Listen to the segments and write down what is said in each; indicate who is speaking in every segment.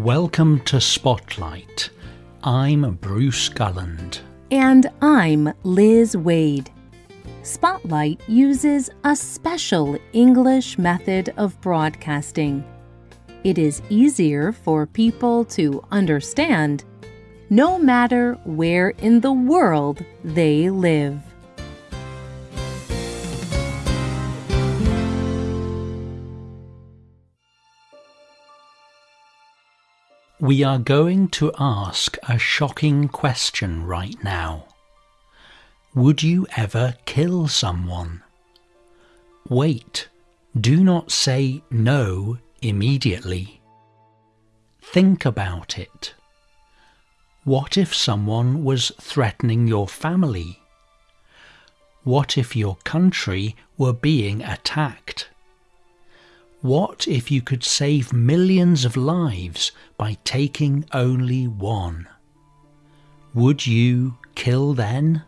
Speaker 1: Welcome to Spotlight. I'm Bruce Gulland.
Speaker 2: And I'm Liz Waid. Spotlight uses a special English method of broadcasting. It is easier for people to understand no matter where in the world they live.
Speaker 1: We are going to ask a shocking question right now. Would you ever kill someone? Wait, do not say no immediately. Think about it. What if someone was threatening your family? What if your country were being attacked? What if you could save millions of lives by taking only one? Would you kill then?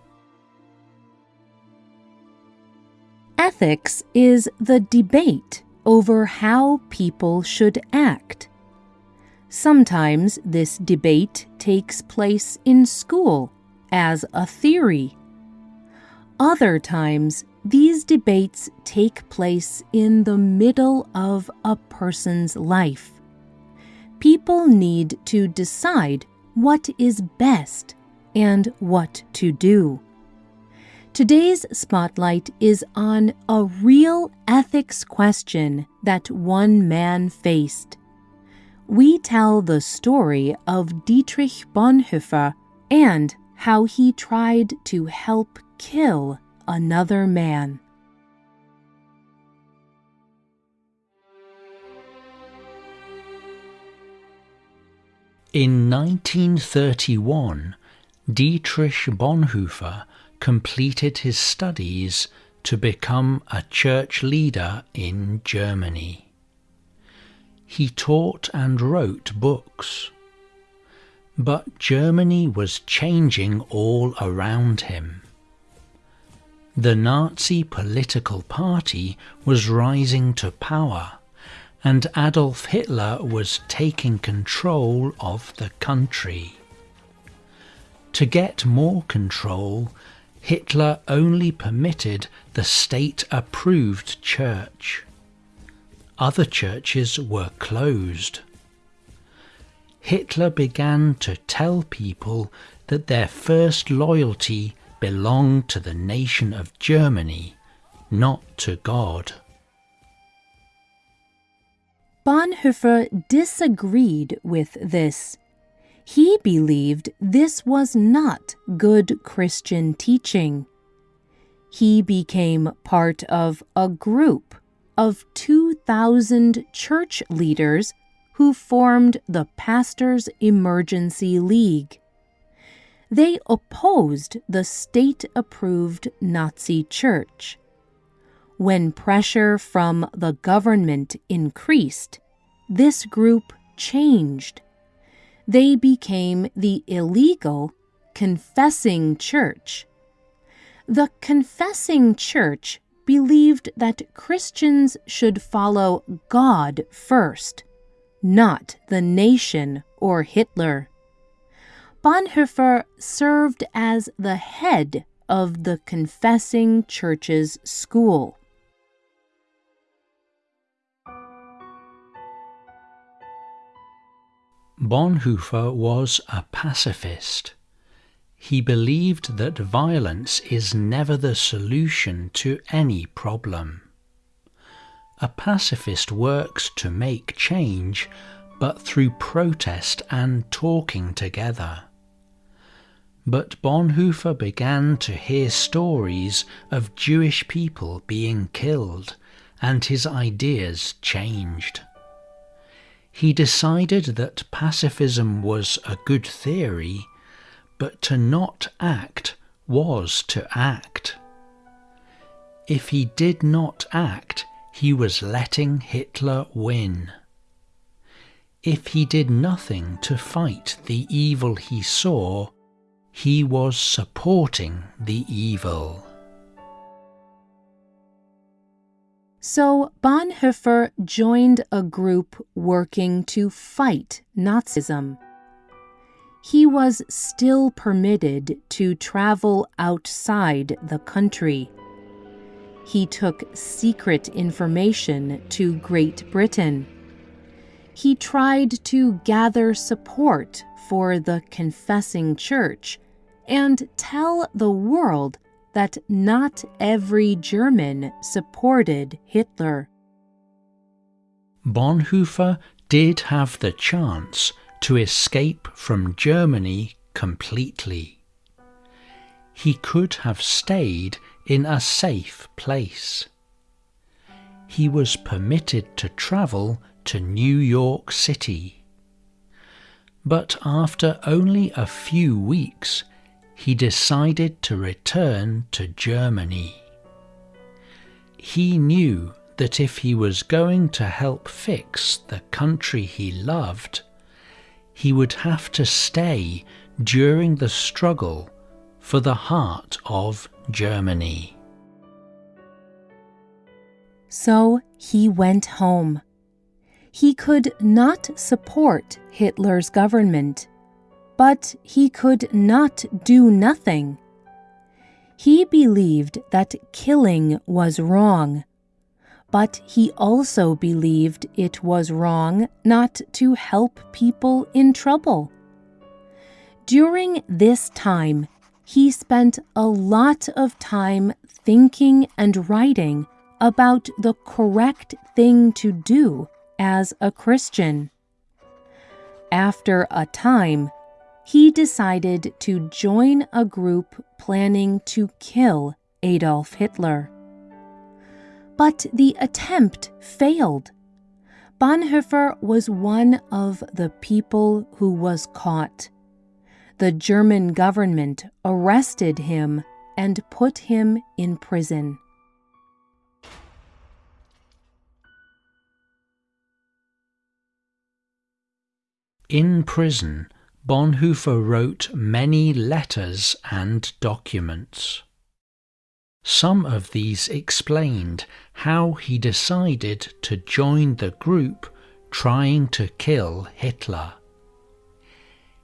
Speaker 2: Ethics is the debate over how people should act. Sometimes this debate takes place in school as a theory. Other times these debates take place in the middle of a person's life. People need to decide what is best and what to do. Today's spotlight is on a real ethics question that one man faced. We tell the story of Dietrich Bonhoeffer and how he tried to help kill another man.
Speaker 1: In 1931, Dietrich Bonhoeffer completed his studies to become a church leader in Germany. He taught and wrote books. But Germany was changing all around him. The Nazi political party was rising to power, and Adolf Hitler was taking control of the country. To get more control, Hitler only permitted the state approved church. Other churches were closed. Hitler began to tell people that their first loyalty belonged to the nation of Germany, not to God.
Speaker 2: Bonhoeffer disagreed with this. He believed this was not good Christian teaching. He became part of a group of 2,000 church leaders who formed the Pastors Emergency League they opposed the state approved Nazi church. When pressure from the government increased, this group changed. They became the illegal confessing church. The confessing church believed that Christians should follow God first, not the nation or Hitler. Bonhoeffer served as the head of the Confessing Church's school.
Speaker 1: Bonhoeffer was a pacifist. He believed that violence is never the solution to any problem. A pacifist works to make change, but through protest and talking together. But Bonhoeffer began to hear stories of Jewish people being killed, and his ideas changed. He decided that pacifism was a good theory, but to not act was to act. If he did not act, he was letting Hitler win. If he did nothing to fight the evil he saw, he was supporting the evil.
Speaker 2: So Bonhoeffer joined a group working to fight Nazism. He was still permitted to travel outside the country. He took secret information to Great Britain. He tried to gather support for the confessing church and tell the world that not every German supported Hitler.
Speaker 1: Bonhoeffer did have the chance to escape from Germany completely. He could have stayed in a safe place. He was permitted to travel to New York City. But after only a few weeks, he decided to return to Germany. He knew that if he was going to help fix the country he loved, he would have to stay during the struggle for the heart of Germany.
Speaker 2: So he went home. He could not support Hitler's government but he could not do nothing. He believed that killing was wrong, but he also believed it was wrong not to help people in trouble. During this time, he spent a lot of time thinking and writing about the correct thing to do as a Christian. After a time, he decided to join a group planning to kill Adolf Hitler. But the attempt failed. Bonhoeffer was one of the people who was caught. The German government arrested him and put him in prison.
Speaker 1: In prison, Bonhoeffer wrote many letters and documents. Some of these explained how he decided to join the group trying to kill Hitler.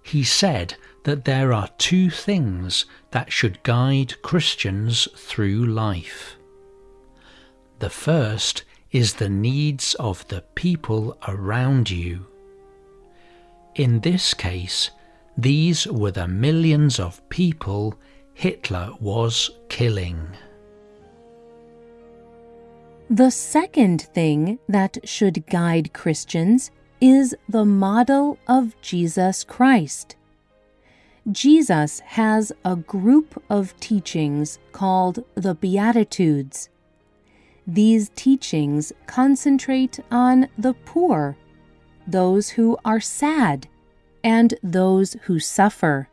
Speaker 1: He said that there are two things that should guide Christians through life. The first is the needs of the people around you. In this case, these were the millions of people Hitler was killing.
Speaker 2: The second thing that should guide Christians is the model of Jesus Christ. Jesus has a group of teachings called the Beatitudes. These teachings concentrate on the poor those who are sad, and those who suffer.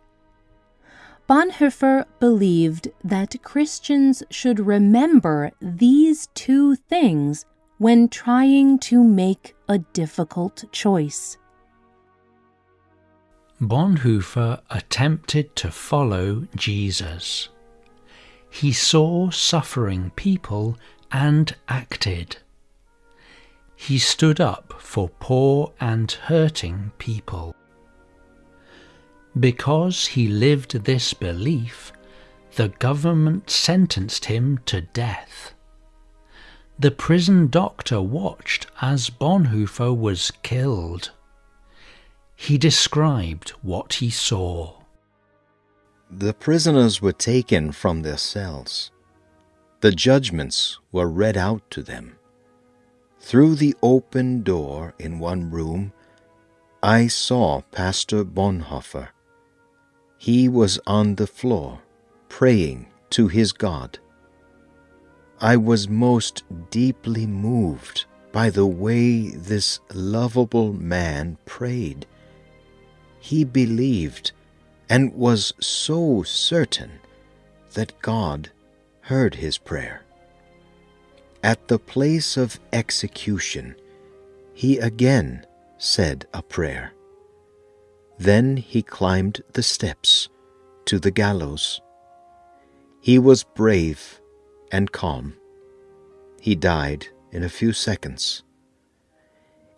Speaker 2: Bonhoeffer believed that Christians should remember these two things when trying to make a difficult choice.
Speaker 1: Bonhoeffer attempted to follow Jesus. He saw suffering people and acted he stood up for poor and hurting people. Because he lived this belief, the government sentenced him to death. The prison doctor watched as Bonhoeffer was killed. He described what he saw.
Speaker 3: The prisoners were taken from their cells. The judgments were read out to them. Through the open door in one room, I saw Pastor Bonhoeffer. He was on the floor, praying to his God. I was most deeply moved by the way this lovable man prayed. He believed and was so certain that God heard his prayer. At the place of execution, he again said a prayer. Then he climbed the steps to the gallows. He was brave and calm. He died in a few seconds.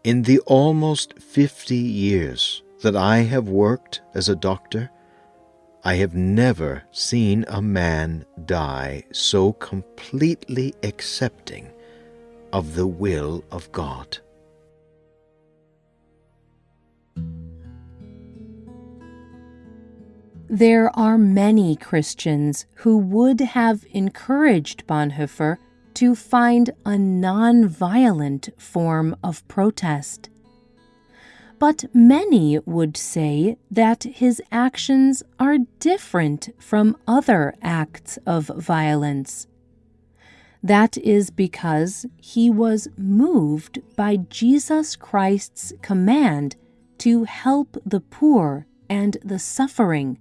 Speaker 3: In the almost 50 years that I have worked as a doctor, I have never seen a man die so completely accepting of the will of God.
Speaker 2: There are many Christians who would have encouraged Bonhoeffer to find a non-violent form of protest. But many would say that his actions are different from other acts of violence. That is because he was moved by Jesus Christ's command to help the poor and the suffering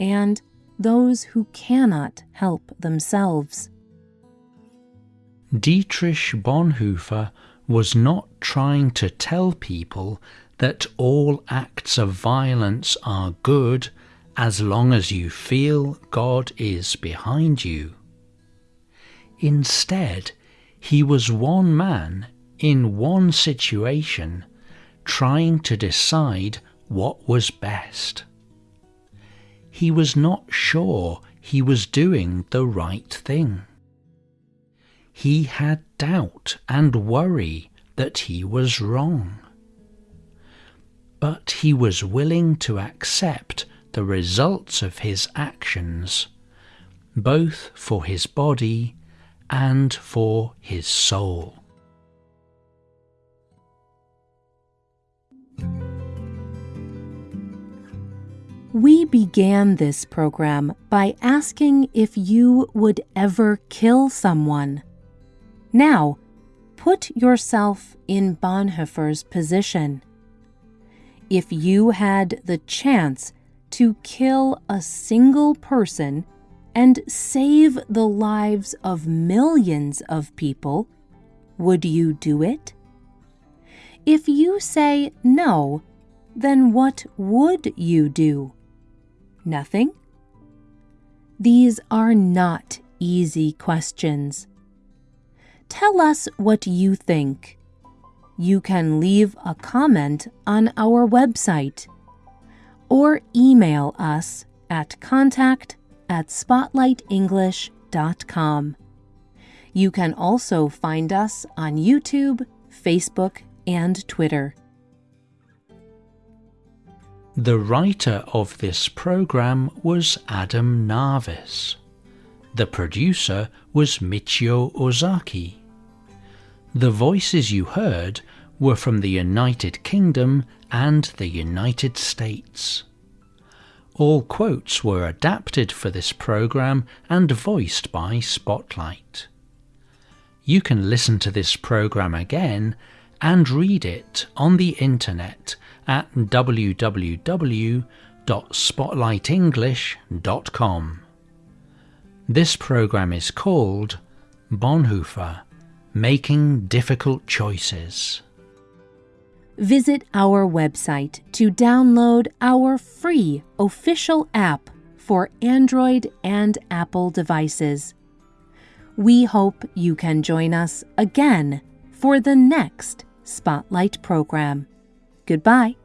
Speaker 2: and those who cannot help themselves.
Speaker 1: Dietrich Bonhoeffer was not trying to tell people that all acts of violence are good as long as you feel God is behind you. Instead, he was one man in one situation trying to decide what was best he was not sure he was doing the right thing. He had doubt and worry that he was wrong. But he was willing to accept the results of his actions, both for his body and for his soul.
Speaker 2: We began this program by asking if you would ever kill someone. Now, put yourself in Bonhoeffer's position. If you had the chance to kill a single person and save the lives of millions of people, would you do it? If you say no, then what would you do? Nothing? These are not easy questions. Tell us what you think. You can leave a comment on our website or email us at contact at spotlightenglish.com. You can also find us on YouTube, Facebook, and Twitter.
Speaker 1: The writer of this program was Adam Narvis. The producer was Michio Ozaki. The voices you heard were from the United Kingdom and the United States. All quotes were adapted for this program and voiced by Spotlight. You can listen to this program again and read it on the internet at www.spotlightenglish.com. This program is called Bonhoeffer Making Difficult Choices.
Speaker 2: Visit our website to download our free official app for Android and Apple devices. We hope you can join us again for the next Spotlight program. Goodbye.